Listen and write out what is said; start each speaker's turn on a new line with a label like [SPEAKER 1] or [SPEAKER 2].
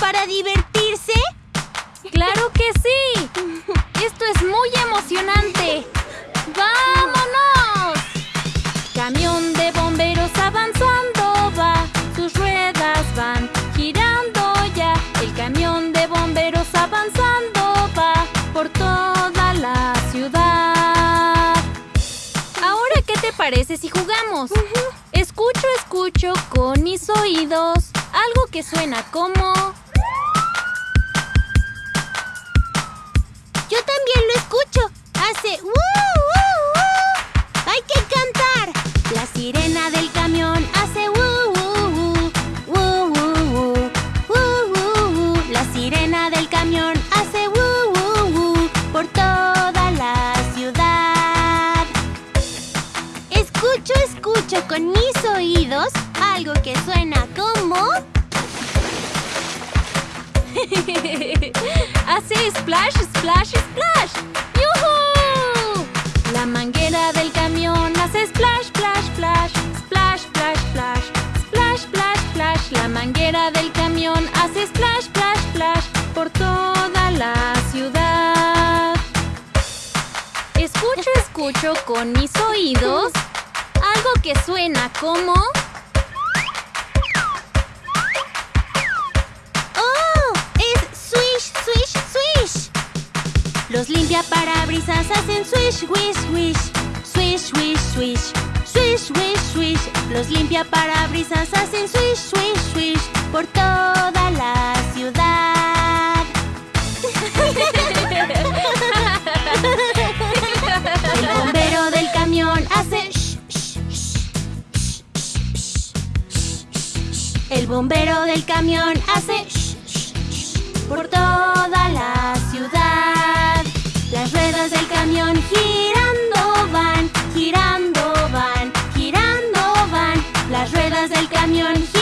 [SPEAKER 1] para divertirse?
[SPEAKER 2] ¡Claro que sí! ¡Esto es muy emocionante! ¡Vámonos! Camión de bomberos avanzando va, sus ruedas van girando ya. El camión de bomberos avanzando va por toda la ciudad. Ahora, ¿qué te parece si jugamos? Escucho, escucho con mis oídos algo que suena como...
[SPEAKER 1] Yo también lo escucho. Hace ¡woo! ¡Hay que cantar! La sirena del camión hace ¡woo. La sirena del camión hace ¡woo, woo, woo! Por toda la ciudad. Escucho, escucho con mis oídos algo que suena como...
[SPEAKER 2] Hace splash, splash, splash. ¡Yuhu! La manguera del camión hace splash, splash, splash. Splash, splash, splash. Splash, splash, splash. La manguera del camión hace splash, splash, splash. Por toda la ciudad. Escucho, escucho con mis oídos algo que suena como...
[SPEAKER 1] Los limpiaparabrisas hacen swish, wish, wish. Swish, wish, swish. Swish, wish, swish. Los limpiaparabrisas hacen swish, swish, swish. Por toda la ciudad. El bombero del camión hace. El bombero del camión hace ruedas del camión.